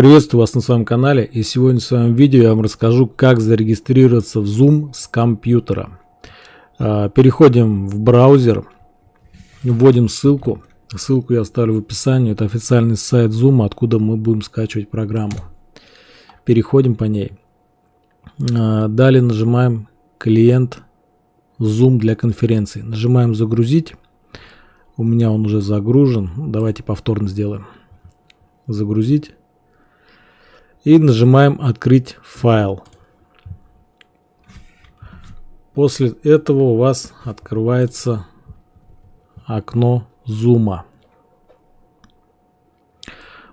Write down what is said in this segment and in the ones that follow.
Приветствую вас на своем канале и сегодня в своем видео я вам расскажу как зарегистрироваться в Zoom с компьютера. А, переходим в браузер, вводим ссылку. Ссылку я оставлю в описании. Это официальный сайт Zoom, откуда мы будем скачивать программу. Переходим по ней. А, далее нажимаем клиент Zoom для конференции. Нажимаем загрузить. У меня он уже загружен. Давайте повторно сделаем. Загрузить и нажимаем «Открыть файл». После этого у вас открывается окно Zoom.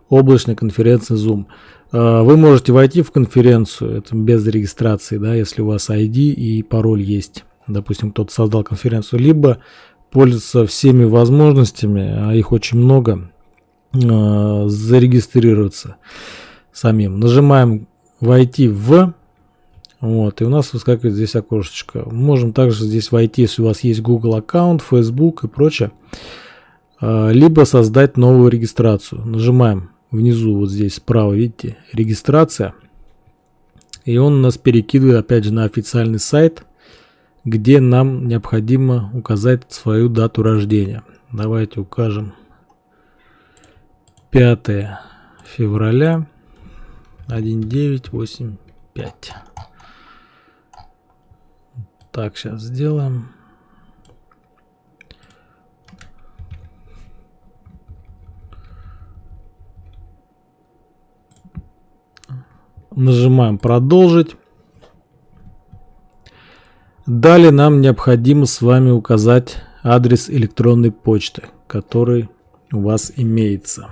Облачная конференция Zoom. А, вы можете войти в конференцию, это без регистрации, да, если у вас ID и пароль есть. Допустим, кто-то создал конференцию, либо пользоваться всеми возможностями, а их очень много, а, зарегистрироваться самим. Нажимаем «Войти в». Вот, и у нас выскакивает здесь окошечко. Можем также здесь войти, если у вас есть Google аккаунт, Facebook и прочее. А, либо создать новую регистрацию. Нажимаем внизу, вот здесь справа, видите, регистрация. И он нас перекидывает опять же на официальный сайт, где нам необходимо указать свою дату рождения. Давайте укажем 5 февраля 1985. Так, сейчас сделаем. Нажимаем продолжить. Далее нам необходимо с вами указать адрес электронной почты, который у вас имеется.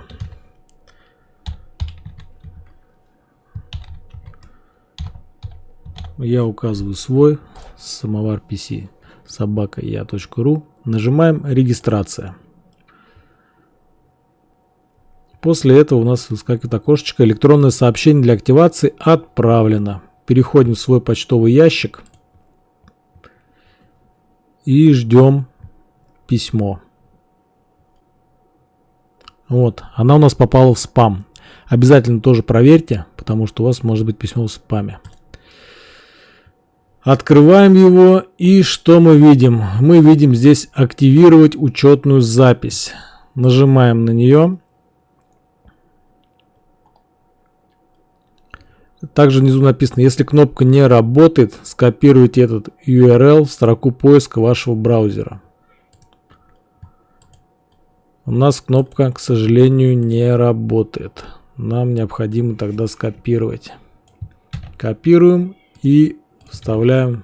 Я указываю свой самовар PC собака я.ру нажимаем регистрация после этого у нас выскакивает окошечко электронное сообщение для активации отправлено. Переходим в свой почтовый ящик и ждем письмо. Вот она у нас попала в спам. Обязательно тоже проверьте потому что у вас может быть письмо в спаме Открываем его и что мы видим? Мы видим здесь активировать учетную запись. Нажимаем на нее. Также внизу написано, если кнопка не работает, скопируйте этот URL в строку поиска вашего браузера. У нас кнопка, к сожалению, не работает. Нам необходимо тогда скопировать. Копируем и вставляем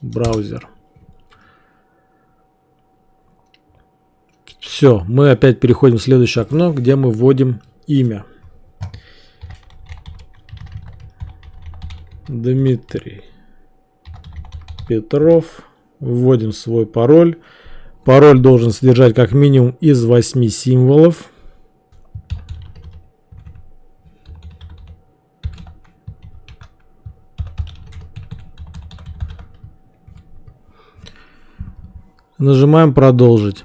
браузер. Все, мы опять переходим в следующее окно, где мы вводим имя. Дмитрий Петров. Вводим свой пароль. Пароль должен содержать как минимум из 8 символов. Нажимаем продолжить.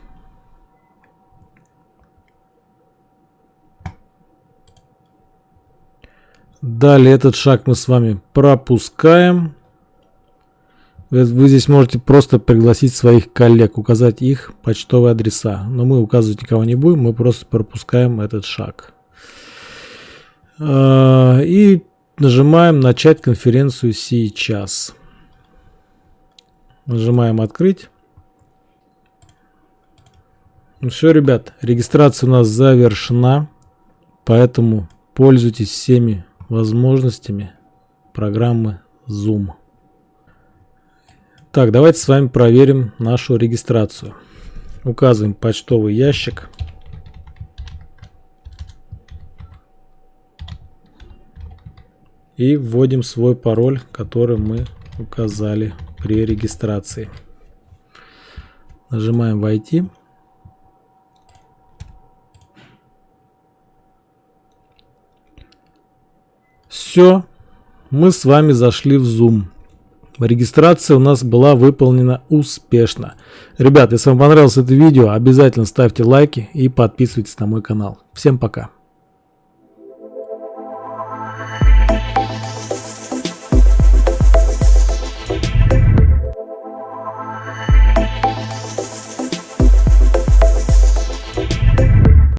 Далее этот шаг мы с вами пропускаем. Вы здесь можете просто пригласить своих коллег, указать их почтовые адреса. Но мы указывать никого не будем, мы просто пропускаем этот шаг. А, и нажимаем начать конференцию сейчас. Нажимаем открыть. Ну все, ребят, регистрация у нас завершена, поэтому пользуйтесь всеми возможностями программы Zoom. Так, давайте с вами проверим нашу регистрацию. Указываем почтовый ящик. И вводим свой пароль, который мы указали при регистрации. Нажимаем «Войти». Все, мы с вами зашли в Zoom. Регистрация у нас была выполнена успешно. Ребят, если вам понравилось это видео, обязательно ставьте лайки и подписывайтесь на мой канал. Всем пока.